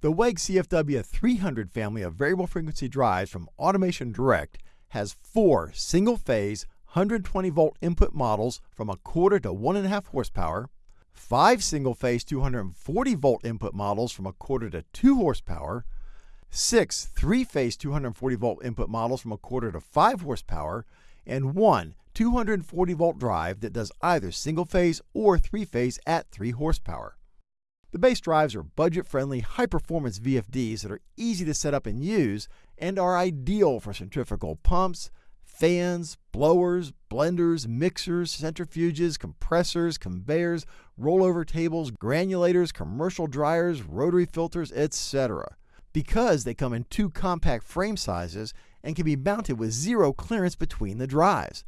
The WEG CFW 300 family of variable frequency drives from Automation Direct has four single phase 120 volt input models from a quarter to one and a half horsepower, five single phase 240 volt input models from a quarter to two horsepower, six three phase 240 volt input models from a quarter to five horsepower, and one 240 volt drive that does either single phase or three phase at 3 horsepower. The base drives are budget friendly, high performance VFDs that are easy to set up and use and are ideal for centrifugal pumps, fans, blowers, blenders, mixers, centrifuges, compressors, conveyors, rollover tables, granulators, commercial dryers, rotary filters, etc. Because they come in two compact frame sizes and can be mounted with zero clearance between the drives.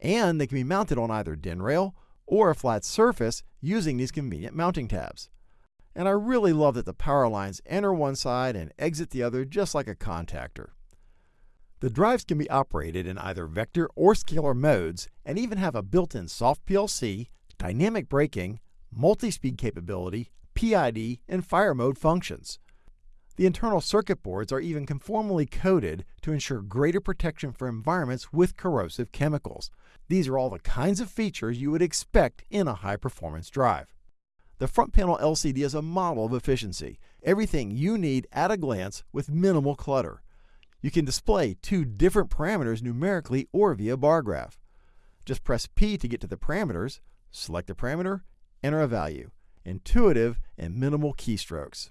And they can be mounted on either DIN rail or a flat surface using these convenient mounting tabs. And I really love that the power lines enter one side and exit the other just like a contactor. The drives can be operated in either vector or scalar modes and even have a built-in soft PLC, dynamic braking, multi-speed capability, PID, and fire mode functions. The internal circuit boards are even conformally coated to ensure greater protection for environments with corrosive chemicals. These are all the kinds of features you would expect in a high-performance drive. The front panel LCD is a model of efficiency, everything you need at a glance with minimal clutter. You can display two different parameters numerically or via bar graph. Just press P to get to the parameters, select a parameter, enter a value. Intuitive and minimal keystrokes.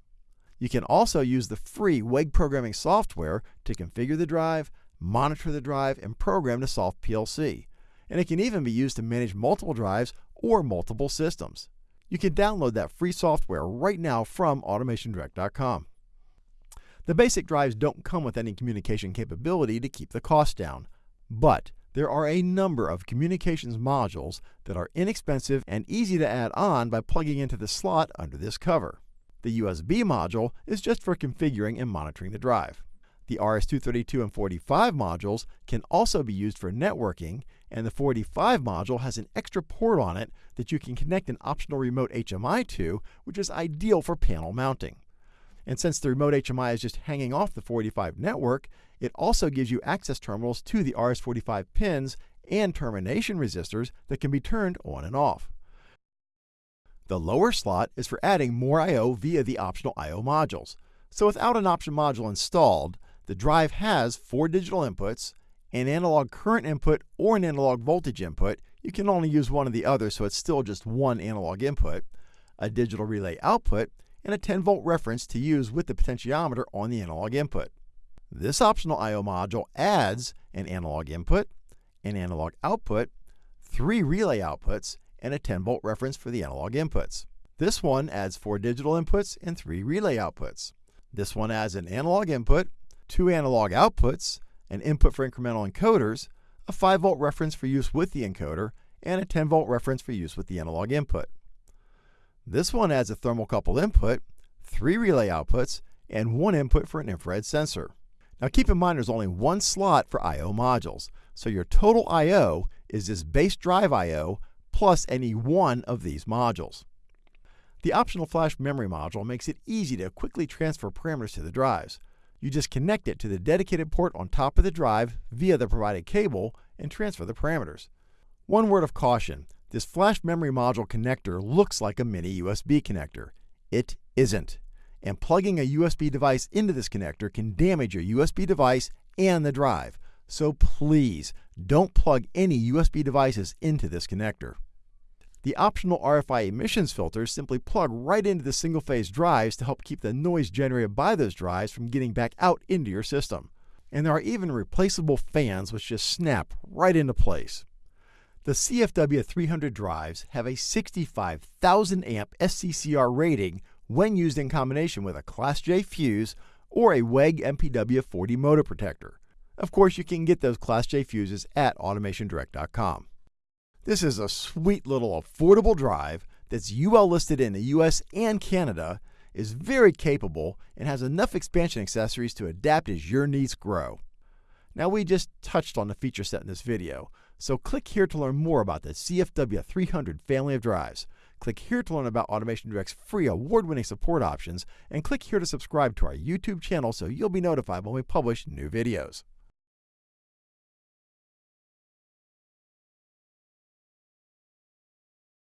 You can also use the free WEG programming software to configure the drive, monitor the drive, and program the soft PLC. And it can even be used to manage multiple drives or multiple systems. You can download that free software right now from automationdirect.com. The basic drives don't come with any communication capability to keep the cost down, but there are a number of communications modules that are inexpensive and easy to add on by plugging into the slot under this cover. The USB module is just for configuring and monitoring the drive. The RS-232 and 45 modules can also be used for networking, and the 45 module has an extra port on it that you can connect an optional remote HMI to, which is ideal for panel mounting. And since the remote HMI is just hanging off the 45 network, it also gives you access terminals to the RS-45 pins and termination resistors that can be turned on and off. The lower slot is for adding more I.O. via the optional I.O. modules. So without an option module installed, the drive has four digital inputs, an analog current input or an analog voltage input. You can only use one or the other, so it's still just one analog input, a digital relay output, and a 10 volt reference to use with the potentiometer on the analog input. This optional I.O. module adds an analog input, an analog output, three relay outputs, and a 10 volt reference for the analog inputs. This one adds four digital inputs and three relay outputs. This one adds an analog input, two analog outputs, an input for incremental encoders, a 5 volt reference for use with the encoder, and a 10 volt reference for use with the analog input. This one adds a thermocouple input, three relay outputs, and one input for an infrared sensor. Now keep in mind there's only one slot for I.O. modules, so your total I.O. is this base drive I.O. plus any one of these modules. The optional flash memory module makes it easy to quickly transfer parameters to the drives. You just connect it to the dedicated port on top of the drive via the provided cable and transfer the parameters. One word of caution, this flash memory module connector looks like a mini USB connector. It isn't. And plugging a USB device into this connector can damage your USB device and the drive. So please don't plug any USB devices into this connector. The optional RFI emissions filters simply plug right into the single phase drives to help keep the noise generated by those drives from getting back out into your system. And there are even replaceable fans which just snap right into place. The CFW 300 drives have a 65,000 amp SCCR rating when used in combination with a Class J fuse or a WEG MPW 40 motor protector. Of course, you can get those Class J fuses at automationdirect.com. This is a sweet little affordable drive that's UL listed in the US and Canada, is very capable, and has enough expansion accessories to adapt as your needs grow. Now we just touched on the feature set in this video, so click here to learn more about the CFW 300 family of drives. Click here to learn about Automation Direct's free award winning support options, and click here to subscribe to our YouTube channel so you'll be notified when we publish new videos.